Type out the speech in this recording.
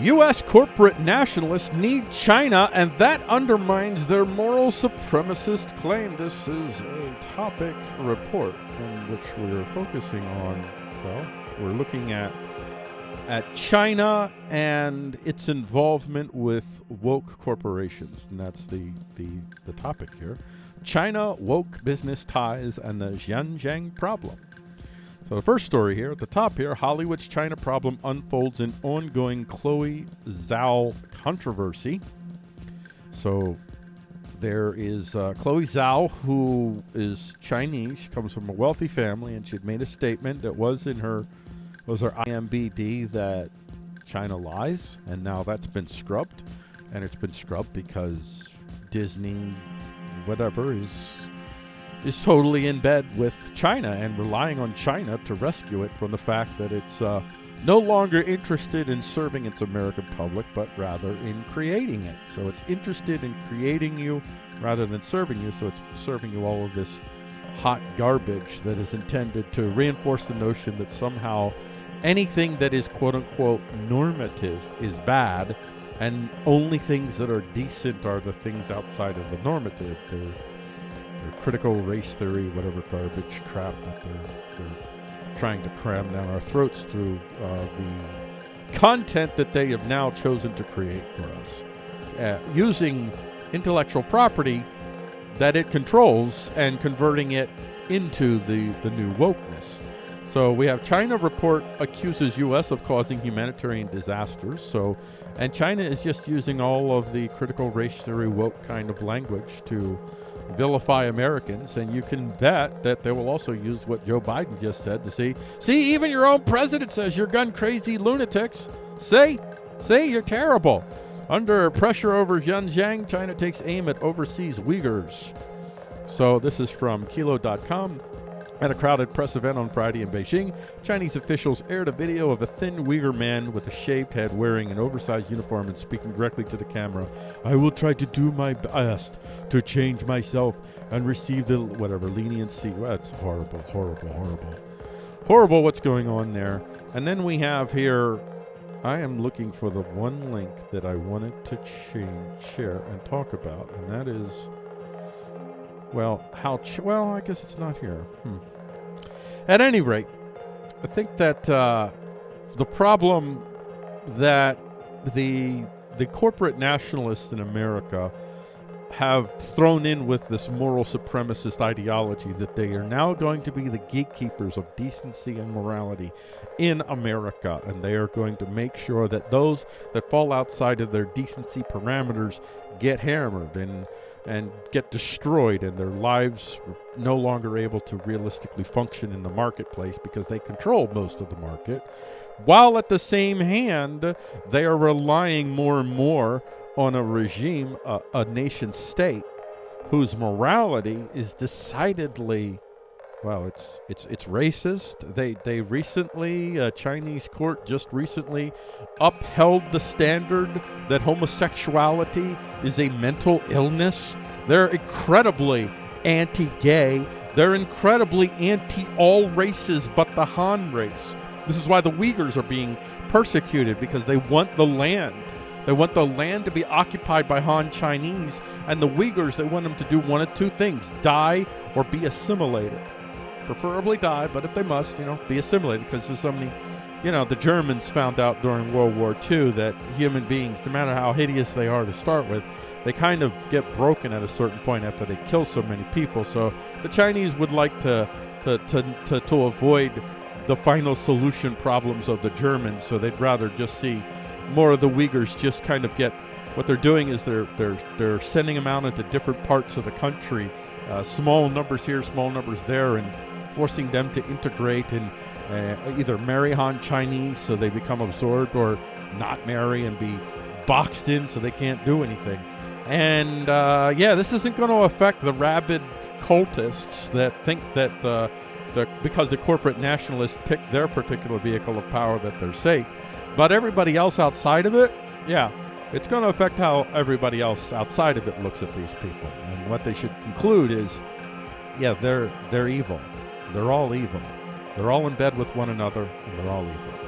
U.S. corporate nationalists need China, and that undermines their moral supremacist claim. This is a topic report in which we are focusing on, well, we're looking at at China and its involvement with woke corporations, and that's the the, the topic here. China woke business ties and the Xinjiang problem. So the first story here at the top here, Hollywood's China problem unfolds in ongoing Chloe Zhao controversy. So there is uh, Chloe Zhao, who is Chinese. She comes from a wealthy family, and she had made a statement that was in her was her IMBD that China lies, and now that's been scrubbed, and it's been scrubbed because Disney, whatever, is is totally in bed with China and relying on China to rescue it from the fact that it's uh, no longer interested in serving its American public, but rather in creating it. So it's interested in creating you rather than serving you. So it's serving you all of this hot garbage that is intended to reinforce the notion that somehow anything that is quote unquote normative is bad and only things that are decent are the things outside of the normative. They're, their critical race theory, whatever garbage crap that they're, they're trying to cram down our throats through uh, the content that they have now chosen to create for us, uh, using intellectual property that it controls and converting it into the, the new wokeness. So we have China report accuses U.S. of causing humanitarian disasters. So, and China is just using all of the critical race theory woke kind of language to vilify Americans, and you can bet that they will also use what Joe Biden just said to see, see, even your own president says you're gun crazy lunatics. Say, say you're terrible. Under pressure over Xinjiang, China takes aim at overseas Uyghurs. So this is from Kilo.com. At a crowded press event on Friday in Beijing, Chinese officials aired a video of a thin Uyghur man with a shaved head wearing an oversized uniform and speaking directly to the camera. I will try to do my best to change myself and receive the whatever leniency. That's horrible, horrible, horrible. Horrible what's going on there. And then we have here I am looking for the one link that I wanted to change, share and talk about, and that is well, how? Well, I guess it's not here. Hmm. At any rate, I think that uh, the problem that the the corporate nationalists in America have thrown in with this moral supremacist ideology that they are now going to be the gatekeepers of decency and morality in America. And they are going to make sure that those that fall outside of their decency parameters get hammered and and get destroyed and their lives no longer able to realistically function in the marketplace because they control most of the market while at the same hand they are relying more and more on a regime, a, a nation state, whose morality is decidedly well, it's it's it's racist. They they recently a Chinese court just recently upheld the standard that homosexuality is a mental illness. They're incredibly anti-gay. They're incredibly anti all races but the Han race. This is why the Uyghurs are being persecuted because they want the land. They want the land to be occupied by Han Chinese, and the Uyghurs, they want them to do one of two things die or be assimilated. Preferably die, but if they must, you know, be assimilated because there's so many, you know, the Germans found out during World War II that human beings, no matter how hideous they are to start with, they kind of get broken at a certain point after they kill so many people. So the Chinese would like to, to, to, to, to avoid the final solution problems of the Germans, so they'd rather just see more of the Uyghurs just kind of get what they're doing is they're they're they're sending them out into different parts of the country, uh, small numbers here, small numbers there, and forcing them to integrate and uh, either marry Han Chinese so they become absorbed, or not marry and be boxed in so they can't do anything. And uh, yeah, this isn't going to affect the rabid cultists that think that the, because the corporate nationalists picked their particular vehicle of power that they're safe. But everybody else outside of it, yeah, it's going to affect how everybody else outside of it looks at these people. And what they should conclude is, yeah, they're they're evil. They're all evil. They're all in bed with one another, and they're all evil.